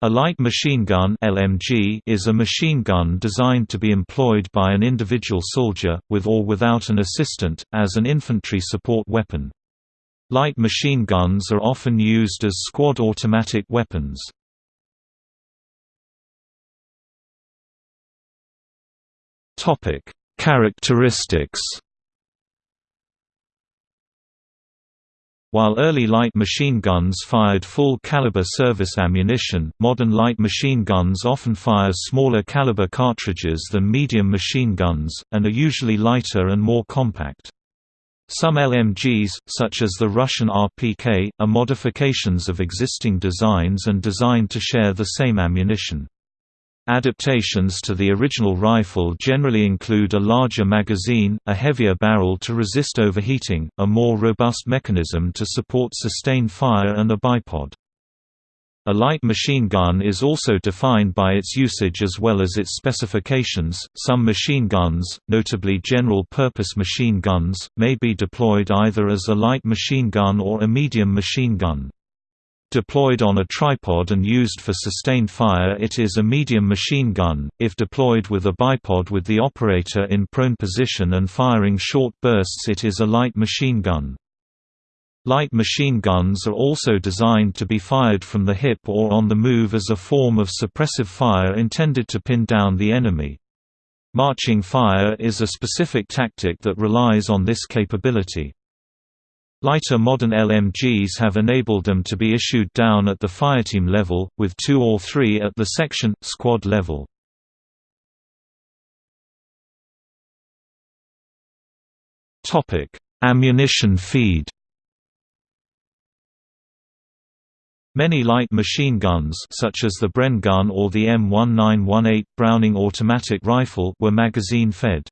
A light machine gun (LMG) is a machine gun designed to be employed by an individual soldier, with or without an assistant, as an infantry support weapon. Light machine guns are often used as squad automatic weapons. Topic: Characteristics While early light machine guns fired full-caliber service ammunition, modern light machine guns often fire smaller caliber cartridges than medium machine guns, and are usually lighter and more compact. Some LMGs, such as the Russian RPK, are modifications of existing designs and designed to share the same ammunition. Adaptations to the original rifle generally include a larger magazine, a heavier barrel to resist overheating, a more robust mechanism to support sustained fire and a bipod. A light machine gun is also defined by its usage as well as its specifications. Some machine guns, notably general purpose machine guns, may be deployed either as a light machine gun or a medium machine gun. Deployed on a tripod and used for sustained fire it is a medium machine gun, if deployed with a bipod with the operator in prone position and firing short bursts it is a light machine gun. Light machine guns are also designed to be fired from the hip or on the move as a form of suppressive fire intended to pin down the enemy. Marching fire is a specific tactic that relies on this capability. Lighter modern LMGs have enabled them to be issued down at the fireteam level, with two or three at the section, squad level. Ammunition feed Many light machine guns such as the Bren gun or the M1918 Browning automatic rifle were magazine-fed.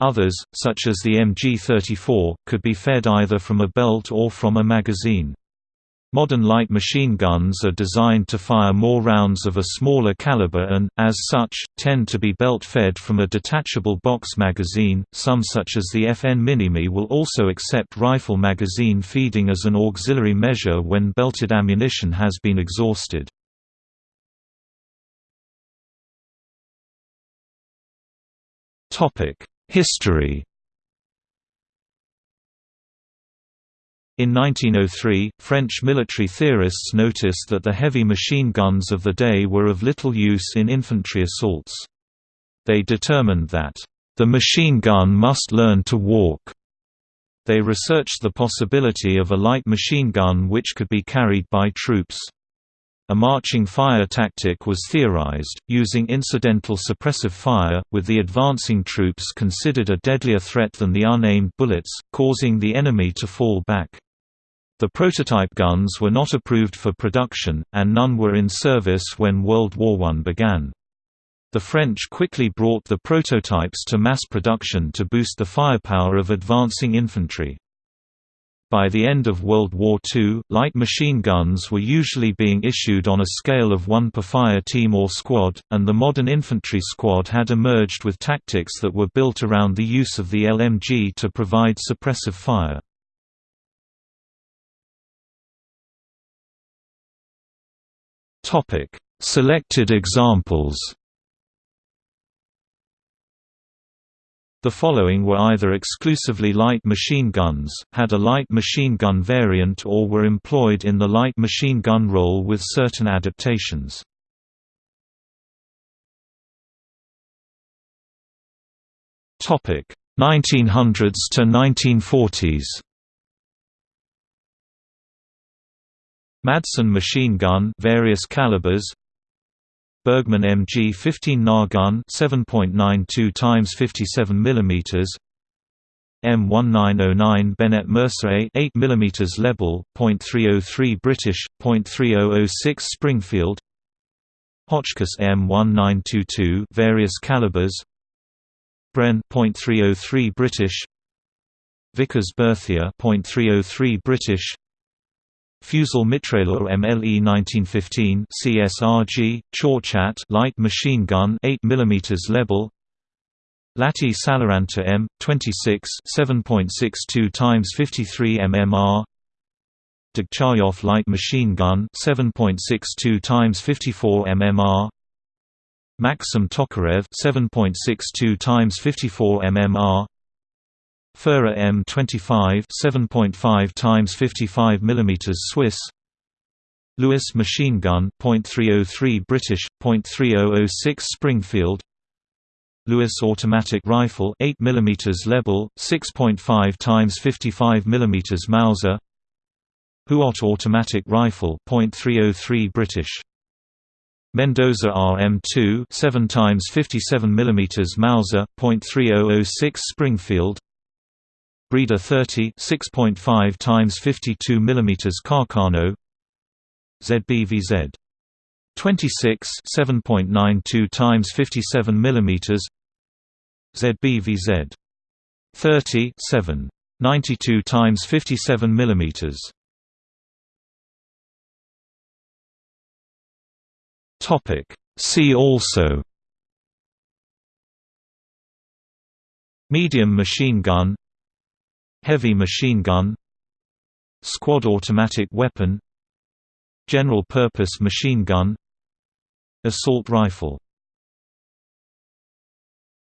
Others, such as the MG34, could be fed either from a belt or from a magazine. Modern light machine guns are designed to fire more rounds of a smaller caliber and, as such, tend to be belt-fed from a detachable box magazine. Some such as the FN Minimi will also accept rifle magazine feeding as an auxiliary measure when belted ammunition has been exhausted. Topic: History In 1903, French military theorists noticed that the heavy machine guns of the day were of little use in infantry assaults. They determined that, "...the machine gun must learn to walk." They researched the possibility of a light machine gun which could be carried by troops. A marching fire tactic was theorized, using incidental suppressive fire, with the advancing troops considered a deadlier threat than the unaimed bullets, causing the enemy to fall back. The prototype guns were not approved for production, and none were in service when World War I began. The French quickly brought the prototypes to mass production to boost the firepower of advancing infantry. By the end of World War II, light machine guns were usually being issued on a scale of one per fire team or squad, and the modern infantry squad had emerged with tactics that were built around the use of the LMG to provide suppressive fire. Selected examples The following were either exclusively light machine guns, had a light machine gun variant or were employed in the light machine gun role with certain adaptations. Topic 1900s to 1940s. Madsen machine gun various calibers Bergmann MG-15 Nahgun 7.92 x 57 mm M1909 Bennett Mercer A 8 mm Lebel, .303 British, .3006 Springfield. Hotchkiss M1922 various calibers. Bren .303 British. Vickers Berthier .303 British Fusil Mitrailleur MLE 1915 CSRG Chauchat light machine gun 8 mm Lebel Lahti Saloranta M 26 7.62 x 53 mmR Degtyaryov light machine gun 7.62 times 54 mmR Maxim Tokarev 7.62 times 54 mmR Furrer M25 7.5 times 55 mm Swiss. Lewis machine gun .303 British .3006 Springfield. Lewis automatic rifle 8 mm Lebel 6.5 times 55 mm Mauser. Huot automatic rifle .303 British. Mendoza RM2 7 times 57 mm Mauser .3006 Springfield Breda 30 6.5 times 52 mm Carcano. ZBVZ 26 7.92 times 57 mm ZBVZ 30 7 92 times 57 mm Topic. See also Medium machine gun Heavy machine gun Squad automatic weapon General purpose machine gun Assault rifle